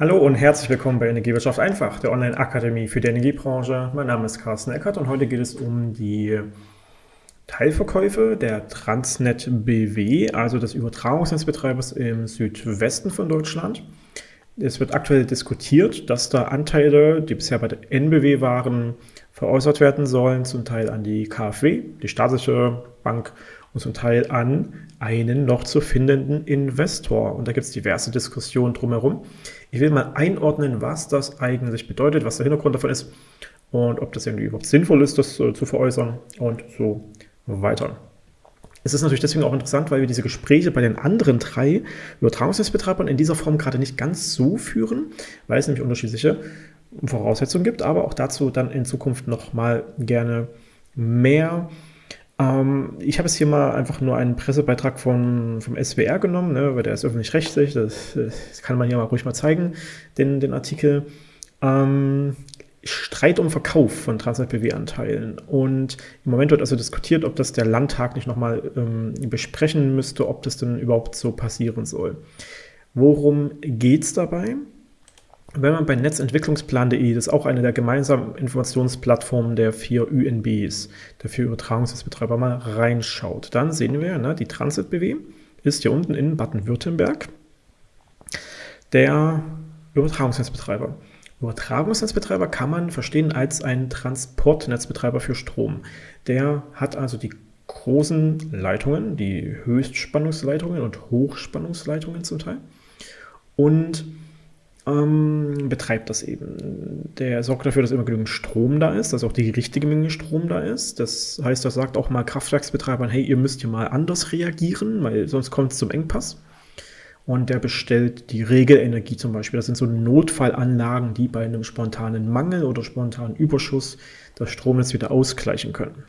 Hallo und herzlich willkommen bei Energiewirtschaft einfach, der Online-Akademie für die Energiebranche. Mein Name ist Carsten Eckert und heute geht es um die Teilverkäufe der Transnet BW, also des Übertragungsnetzbetreibers im Südwesten von Deutschland. Es wird aktuell diskutiert, dass da Anteile, die bisher bei der NBW waren, veräußert werden sollen, zum Teil an die KfW, die staatliche Bank, und zum Teil an einen noch zu findenden Investor. Und da gibt es diverse Diskussionen drumherum. Ich will mal einordnen, was das eigentlich bedeutet, was der Hintergrund davon ist und ob das irgendwie überhaupt sinnvoll ist, das äh, zu veräußern und so weiter. Es ist natürlich deswegen auch interessant, weil wir diese Gespräche bei den anderen drei Übertragungsnetzbetreibern in dieser Form gerade nicht ganz so führen, weil es nämlich unterschiedliche Voraussetzungen gibt, aber auch dazu dann in Zukunft noch mal gerne mehr ähm, ich habe es hier mal einfach nur einen Pressebeitrag von, vom SWR genommen, ne, weil der ist öffentlich-rechtlich, das, das, kann man hier mal ruhig mal zeigen, den, den Artikel. Ähm, Streit um Verkauf von Transnet BW-Anteilen. Und im Moment wird also diskutiert, ob das der Landtag nicht nochmal ähm, besprechen müsste, ob das denn überhaupt so passieren soll. Worum geht es dabei? Wenn man bei netzentwicklungsplan.de, das ist auch eine der gemeinsamen Informationsplattformen der vier UNBs, der vier Übertragungsnetzbetreiber, mal reinschaut, dann sehen wir, ne, die Transit BW ist hier unten in Baden-Württemberg der Übertragungsnetzbetreiber. Übertragungsnetzbetreiber kann man verstehen als ein Transportnetzbetreiber für Strom. Der hat also die großen Leitungen, die Höchstspannungsleitungen und Hochspannungsleitungen zum Teil und ähm, betreibt das eben. Der sorgt dafür, dass immer genügend Strom da ist, dass auch die richtige Menge Strom da ist. Das heißt, er sagt auch mal Kraftwerksbetreibern, hey, ihr müsst hier mal anders reagieren, weil sonst kommt es zum Engpass. Und der bestellt die Regelenergie zum Beispiel. Das sind so Notfallanlagen, die bei einem spontanen Mangel oder spontanen Überschuss das Stromnetz wieder ausgleichen können.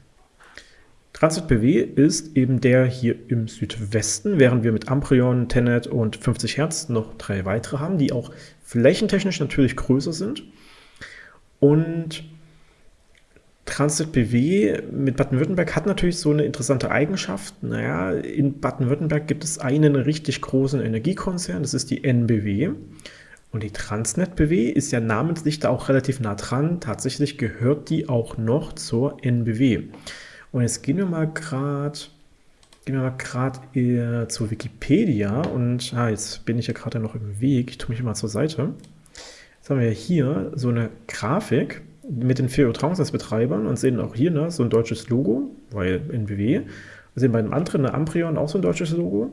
Transit BW ist eben der hier im Südwesten, während wir mit Amprion, Tenet und 50 Hertz noch drei weitere haben, die auch flächentechnisch natürlich größer sind. Und Transit BW mit Baden-Württemberg hat natürlich so eine interessante Eigenschaft. Naja, in Baden-Württemberg gibt es einen richtig großen Energiekonzern, das ist die NBW. Und die Transnet BW ist ja namentlich da auch relativ nah dran. Tatsächlich gehört die auch noch zur NBW. Und jetzt gehen wir mal gerade gehen wir mal gerade zu Wikipedia und ah, jetzt bin ich ja gerade noch im Weg. Ich tue mich mal zur Seite. Jetzt haben wir hier so eine Grafik mit den vier Übertragungsnetzbetreibern und sehen auch hier ne, so ein deutsches Logo, weil NBW. Wir sehen bei dem anderen, eine Amprion, auch so ein deutsches Logo.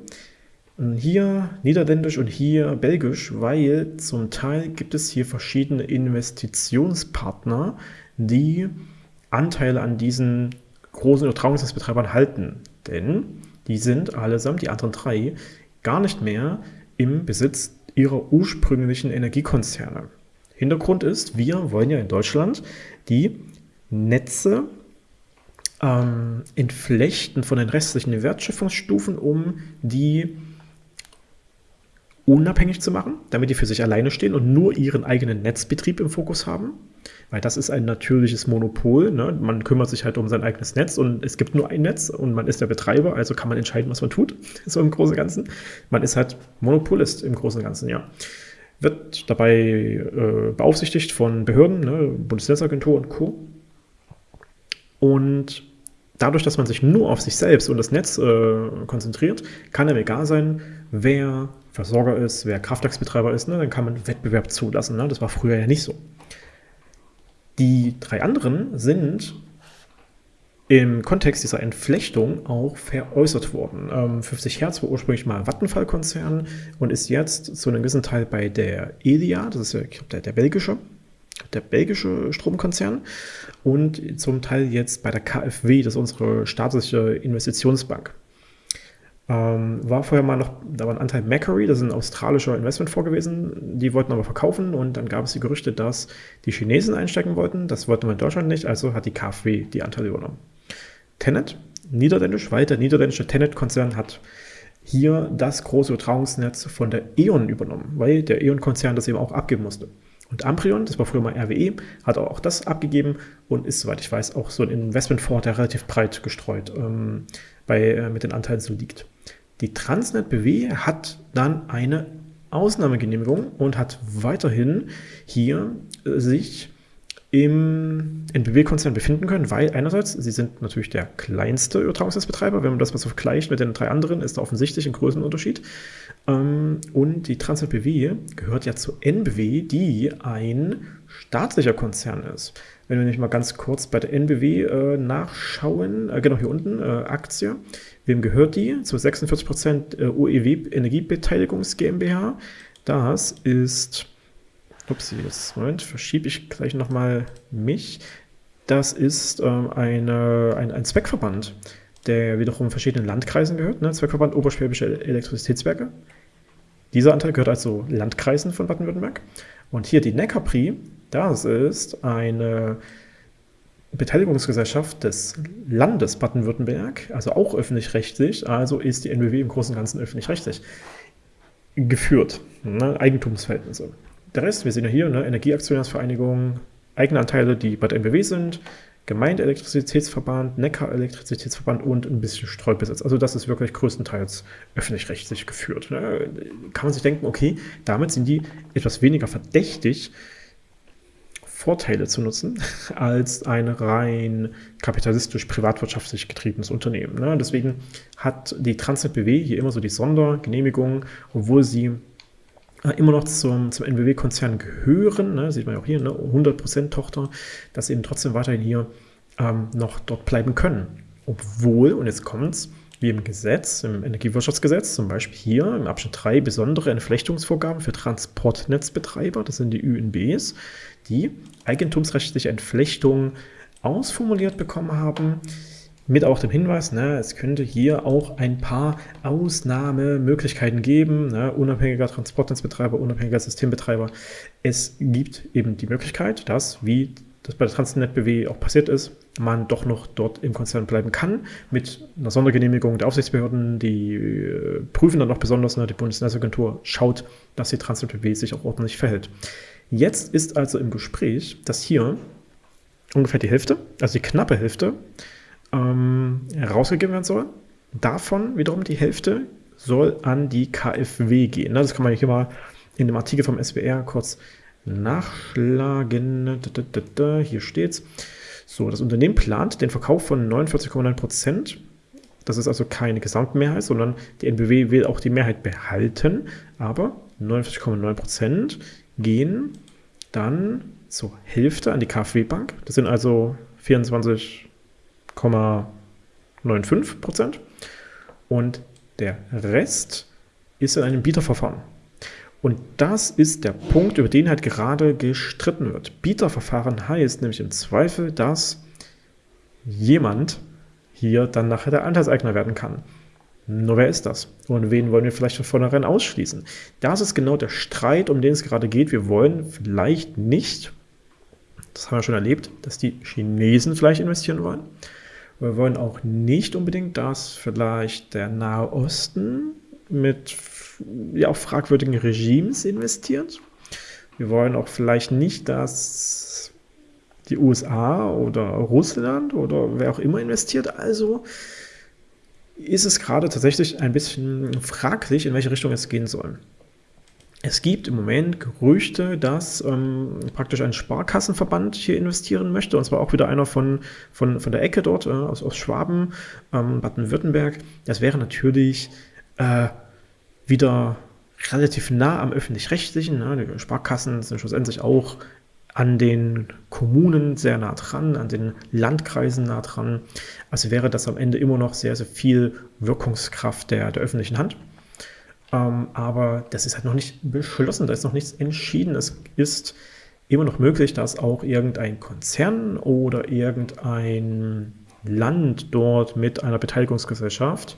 Und hier niederländisch und hier belgisch, weil zum Teil gibt es hier verschiedene Investitionspartner, die Anteile an diesen großen Übertragungsnetzbetreibern halten. Denn die sind allesamt, die anderen drei, gar nicht mehr im Besitz ihrer ursprünglichen Energiekonzerne. Hintergrund ist, wir wollen ja in Deutschland die Netze ähm, entflechten von den restlichen Wertschöpfungsstufen, um die unabhängig zu machen, damit die für sich alleine stehen und nur ihren eigenen Netzbetrieb im Fokus haben weil das ist ein natürliches Monopol. Ne? Man kümmert sich halt um sein eigenes Netz und es gibt nur ein Netz und man ist der Betreiber, also kann man entscheiden, was man tut, so im Großen und Ganzen. Man ist halt Monopolist im Großen und Ganzen, ja. Wird dabei äh, beaufsichtigt von Behörden, ne? Bundesnetzagentur und Co. Und dadurch, dass man sich nur auf sich selbst und das Netz äh, konzentriert, kann einem egal sein, wer Versorger ist, wer Kraftwerksbetreiber ist, ne? dann kann man Wettbewerb zulassen. Ne? Das war früher ja nicht so. Die drei anderen sind im Kontext dieser Entflechtung auch veräußert worden. Ähm, 50 Hertz war ursprünglich mal Vattenfall-Konzern und ist jetzt zu einem gewissen Teil bei der Elia, das ist ich glaube, der, der belgische, der belgische Stromkonzern und zum Teil jetzt bei der KfW, das ist unsere staatliche Investitionsbank. Ähm, war vorher mal noch, da war ein Anteil Macquarie, das ist ein australischer Investmentfonds gewesen, die wollten aber verkaufen und dann gab es die Gerüchte, dass die Chinesen einstecken wollten, das wollten wir in Deutschland nicht, also hat die KfW die Anteile übernommen. Tenet, niederländisch, weil der niederländische Tenet-Konzern hat hier das große Übertragungsnetz von der E.ON übernommen, weil der E.ON-Konzern das eben auch abgeben musste. Und Amprion, das war früher mal RWE, hat auch das abgegeben und ist, soweit ich weiß, auch so ein Investmentfonds, der relativ breit gestreut ähm, bei, äh, mit den Anteilen so liegt. Die Transnet BW hat dann eine Ausnahmegenehmigung und hat weiterhin hier äh, sich im NBW-Konzern befinden können, weil einerseits, sie sind natürlich der kleinste Übertragungsnetzbetreiber, wenn man das mal so vergleicht mit den drei anderen, ist da offensichtlich ein Größenunterschied. Ähm, und die Transnet BW gehört ja zu NBW, die ein staatlicher Konzern ist. Wenn wir nicht mal ganz kurz bei der NBW äh, nachschauen, äh, genau hier unten, äh, Aktie, wem gehört die? Zu 46% äh, UEW Energiebeteiligungs GmbH. Das ist Upsi, jetzt Moment, verschiebe ich gleich nochmal mich. Das ist ähm, eine, ein, ein Zweckverband, der wiederum verschiedenen Landkreisen gehört. Ne? Zweckverband Oberschwäbische Elektrizitätswerke. Dieser Anteil gehört also Landkreisen von Baden-Württemberg. Und hier die Neckarpri, das ist eine Beteiligungsgesellschaft des Landes Baden-Württemberg, also auch öffentlich-rechtlich, also ist die NBW im Großen und Ganzen öffentlich-rechtlich geführt. Ne? Eigentumsverhältnisse. Der Rest, wir sehen ja hier, ne, Energieaktionärsvereinigung, Eigenanteile, die bei der NBW sind, Gemeindeelektrizitätsverband, Neckar-Elektrizitätsverband und ein bisschen Streubesitz. Also das ist wirklich größtenteils öffentlich-rechtlich geführt. Ne? Kann man sich denken, okay, damit sind die etwas weniger verdächtig, Vorteile zu nutzen, als ein rein kapitalistisch privatwirtschaftlich getriebenes Unternehmen. Ne? Deswegen hat die Transnet BW hier immer so die Sondergenehmigung, obwohl sie äh, immer noch zum, zum NBW-Konzern gehören, ne, sieht man ja auch hier, ne, 100% Tochter, dass sie eben trotzdem weiterhin hier ähm, noch dort bleiben können. Obwohl, und jetzt kommt es, wie im Gesetz, im Energiewirtschaftsgesetz, zum Beispiel hier im Abschnitt 3 besondere Entflechtungsvorgaben für Transportnetzbetreiber, das sind die ÜNBs, die eigentumsrechtliche Entflechtung ausformuliert bekommen haben, mit auch dem Hinweis, ne, es könnte hier auch ein paar Ausnahmemöglichkeiten geben, ne, unabhängiger Transportnetzbetreiber, unabhängiger Systembetreiber. Es gibt eben die Möglichkeit, dass, wie das bei der Transnet BW auch passiert ist, man doch noch dort im Konzern bleiben kann, mit einer Sondergenehmigung der Aufsichtsbehörden, die äh, prüfen dann noch besonders, ne, die Bundesnetzagentur schaut, dass die Transnet BW sich auch ordentlich verhält. Jetzt ist also im Gespräch, dass hier ungefähr die Hälfte, also die knappe Hälfte, ähm, rausgegeben werden soll. Davon wiederum die Hälfte soll an die KfW gehen. Das kann man hier mal in dem Artikel vom SWR kurz nachschlagen. Hier steht's. So, das Unternehmen plant den Verkauf von 49,9 Prozent. Das ist also keine Gesamtmehrheit, sondern die NBW will auch die Mehrheit behalten. Aber 49,9 Prozent gehen dann zur Hälfte an die KfW Bank. Das sind also 24 0,95 Prozent und der Rest ist in einem Bieterverfahren. Und das ist der Punkt, über den halt gerade gestritten wird. Bieterverfahren heißt nämlich im Zweifel, dass jemand hier dann nachher der Anteilseigner werden kann. Nur wer ist das? Und wen wollen wir vielleicht von vornherein ausschließen? Das ist genau der Streit, um den es gerade geht. Wir wollen vielleicht nicht, das haben wir schon erlebt, dass die Chinesen vielleicht investieren wollen. Wir wollen auch nicht unbedingt, dass vielleicht der Nahe Osten mit ja, fragwürdigen Regimes investiert. Wir wollen auch vielleicht nicht, dass die USA oder Russland oder wer auch immer investiert. Also ist es gerade tatsächlich ein bisschen fraglich, in welche Richtung es gehen soll. Es gibt im Moment Gerüchte, dass ähm, praktisch ein Sparkassenverband hier investieren möchte, und zwar auch wieder einer von, von, von der Ecke dort, äh, aus, aus Schwaben, ähm, Baden-Württemberg. Das wäre natürlich äh, wieder relativ nah am öffentlich-rechtlichen. Ne? Die Sparkassen sind schlussendlich auch an den Kommunen sehr nah dran, an den Landkreisen nah dran. Also wäre das am Ende immer noch sehr, sehr viel Wirkungskraft der, der öffentlichen Hand. Ähm, aber das ist halt noch nicht beschlossen, da ist noch nichts entschieden. Es ist immer noch möglich, dass auch irgendein Konzern oder irgendein Land dort mit einer Beteiligungsgesellschaft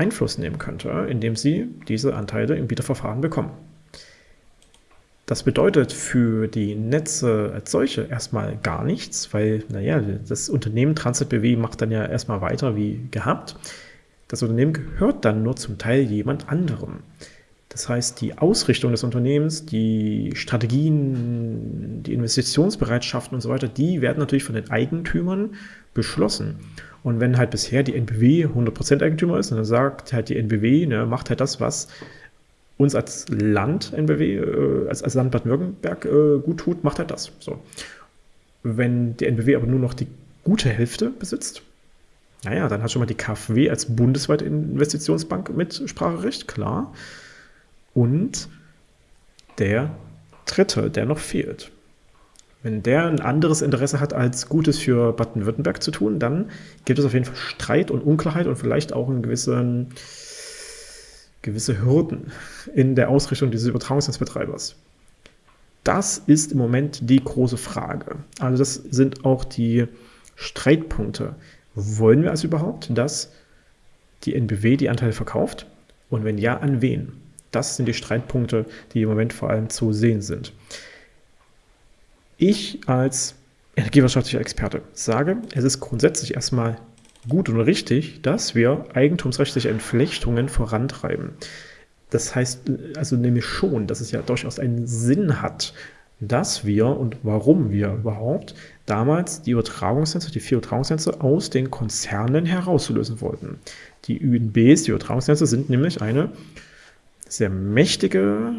Einfluss nehmen könnte, indem sie diese Anteile im Bieterverfahren bekommen. Das bedeutet für die Netze als solche erstmal gar nichts, weil, naja, das Unternehmen Transit BW macht dann ja erstmal weiter wie gehabt. Das Unternehmen gehört dann nur zum Teil jemand anderem. Das heißt, die Ausrichtung des Unternehmens, die Strategien, die Investitionsbereitschaften und so weiter, die werden natürlich von den Eigentümern beschlossen. Und wenn halt bisher die NBW 100% Eigentümer ist, dann sagt halt die NBW, ne, macht halt das, was uns als Land NBW, äh, als, als Land Baden-Württemberg äh, gut tut, macht er das. So. Wenn die NBW aber nur noch die gute Hälfte besitzt, naja, dann hat schon mal die KfW als bundesweite Investitionsbank mit Spracherecht, klar. Und der dritte, der noch fehlt. Wenn der ein anderes Interesse hat, als Gutes für Baden-Württemberg zu tun, dann gibt es auf jeden Fall Streit und Unklarheit und vielleicht auch einen gewissen, gewisse Hürden in der Ausrichtung dieses Übertragungsnetzbetreibers. Das ist im Moment die große Frage. Also das sind auch die Streitpunkte. Wollen wir also überhaupt, dass die NBW die Anteile verkauft? Und wenn ja, an wen? Das sind die Streitpunkte, die im Moment vor allem zu sehen sind. Ich als energiewirtschaftlicher Experte sage, es ist grundsätzlich erstmal gut und richtig, dass wir eigentumsrechtliche Entflechtungen vorantreiben. Das heißt also nämlich schon, dass es ja durchaus einen Sinn hat, dass wir und warum wir überhaupt damals die Übertragungsnetze, die vier Übertragungsnetze aus den Konzernen herauslösen wollten. Die UNBs, die Übertragungsnetze, sind nämlich eine sehr mächtige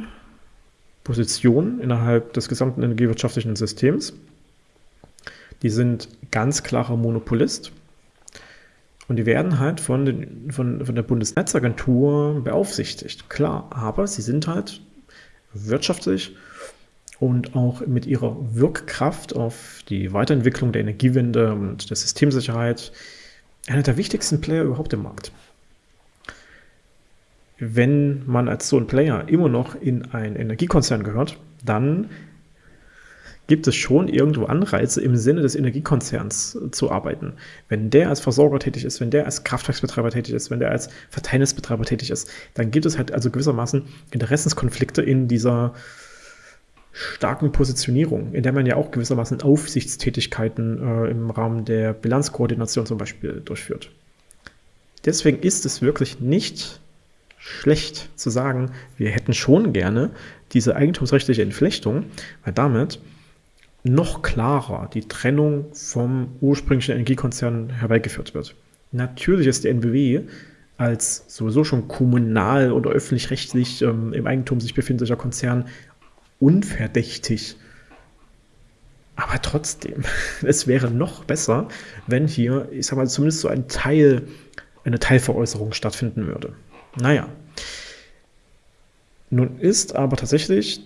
Position innerhalb des gesamten energiewirtschaftlichen Systems. Die sind ganz klarer Monopolist und die werden halt von, den, von, von der Bundesnetzagentur beaufsichtigt, klar, aber sie sind halt wirtschaftlich und auch mit ihrer Wirkkraft auf die Weiterentwicklung der Energiewende und der Systemsicherheit einer der wichtigsten Player überhaupt im Markt. Wenn man als so ein Player immer noch in einen Energiekonzern gehört, dann gibt es schon irgendwo Anreize im Sinne des Energiekonzerns zu arbeiten. Wenn der als Versorger tätig ist, wenn der als Kraftwerksbetreiber tätig ist, wenn der als Verteilnetzbetreiber tätig ist, dann gibt es halt also gewissermaßen Interessenskonflikte in dieser starken Positionierung, in der man ja auch gewissermaßen Aufsichtstätigkeiten äh, im Rahmen der Bilanzkoordination zum Beispiel durchführt. Deswegen ist es wirklich nicht schlecht zu sagen, wir hätten schon gerne diese eigentumsrechtliche Entflechtung, weil damit noch klarer die Trennung vom ursprünglichen Energiekonzern herbeigeführt wird. Natürlich ist der NBW als sowieso schon kommunal oder öffentlich-rechtlich ähm, im Eigentum sich befindlicher Konzern unverdächtig. Aber trotzdem, es wäre noch besser, wenn hier, ich sag mal, zumindest so ein Teil, eine Teilveräußerung stattfinden würde. Naja. Nun ist aber tatsächlich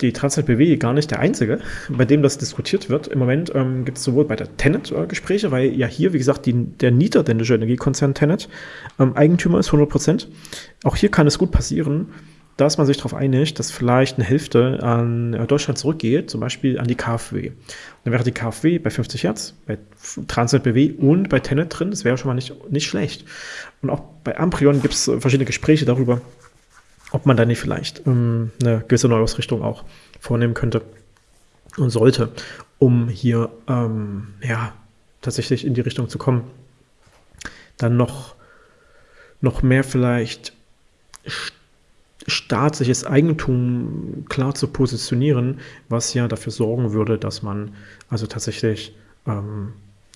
die Transnet BW gar nicht der einzige, bei dem das diskutiert wird. Im Moment ähm, gibt es sowohl bei der Tenet äh, Gespräche, weil ja hier, wie gesagt, die, der niederländische Energiekonzern Tenet ähm, Eigentümer ist 100 Prozent. Auch hier kann es gut passieren, dass man sich darauf einigt, dass vielleicht eine Hälfte an äh, Deutschland zurückgeht, zum Beispiel an die KfW. Und dann wäre die KfW bei 50 Hertz, bei Transnet BW und bei Tenet drin. Das wäre schon mal nicht, nicht schlecht. Und auch bei Amprion gibt es verschiedene Gespräche darüber, ob man da nicht vielleicht ähm, eine gewisse Neuausrichtung auch vornehmen könnte und sollte, um hier ähm, ja, tatsächlich in die Richtung zu kommen. Dann noch, noch mehr vielleicht staatliches Eigentum klar zu positionieren, was ja dafür sorgen würde, dass man also tatsächlich ähm,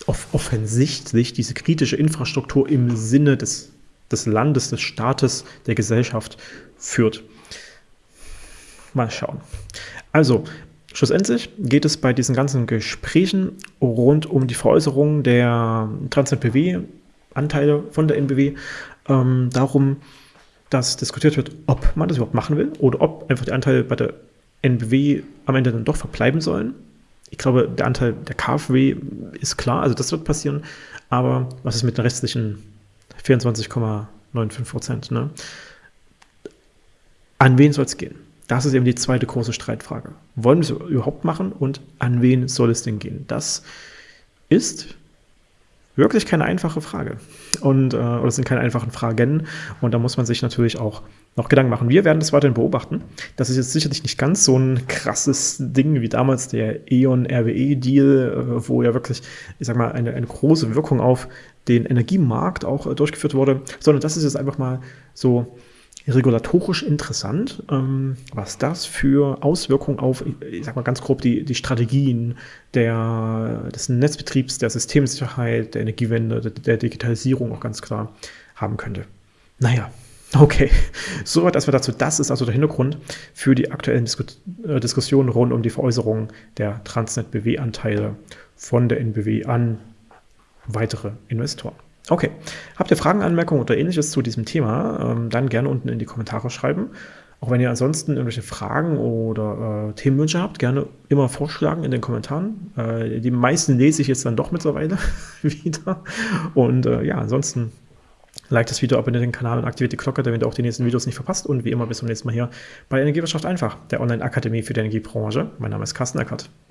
offensichtlich diese kritische Infrastruktur im Sinne des, des Landes, des Staates, der Gesellschaft führt. Mal schauen. Also, schlussendlich geht es bei diesen ganzen Gesprächen rund um die Veräußerung der Transnet-BW-Anteile von der NBW ähm, darum, dass diskutiert wird, ob man das überhaupt machen will oder ob einfach die Anteile bei der NBW am Ende dann doch verbleiben sollen. Ich glaube, der Anteil der KfW ist klar, also das wird passieren. Aber was ist mit den restlichen 24,95 Prozent? Ne? An wen soll es gehen? Das ist eben die zweite große Streitfrage. Wollen wir es überhaupt machen und an wen soll es denn gehen? Das ist wirklich keine einfache Frage. Und, äh, oder es sind keine einfachen Fragen. Und da muss man sich natürlich auch noch Gedanken machen. Wir werden das weiterhin beobachten. Das ist jetzt sicherlich nicht ganz so ein krasses Ding wie damals der E.ON-RWE-Deal, äh, wo ja wirklich, ich sag mal, eine, eine große Wirkung auf den Energiemarkt auch äh, durchgeführt wurde, sondern das ist jetzt einfach mal so regulatorisch interessant, ähm, was das für Auswirkungen auf, ich sag mal ganz grob, die, die Strategien der, des Netzbetriebs, der Systemsicherheit, der Energiewende, der, Digitalisierung auch ganz klar haben könnte. Naja, Okay, soweit erstmal dazu. Das ist also der Hintergrund für die aktuellen Disku äh, Diskussionen rund um die Veräußerung der Transnet-BW-Anteile von der NBW an weitere Investoren. Okay, habt ihr Fragen, Anmerkungen oder ähnliches zu diesem Thema, ähm, dann gerne unten in die Kommentare schreiben. Auch wenn ihr ansonsten irgendwelche Fragen oder äh, Themenwünsche habt, gerne immer vorschlagen in den Kommentaren. Äh, die meisten lese ich jetzt dann doch mittlerweile wieder. Und äh, ja, ansonsten like das Video, abonniert den Kanal und aktiviert die Glocke, damit ihr auch die nächsten Videos nicht verpasst. Und wie immer bis zum nächsten Mal hier bei Energiewirtschaft einfach, der Online-Akademie für die Energiebranche. Mein Name ist Carsten Eckert.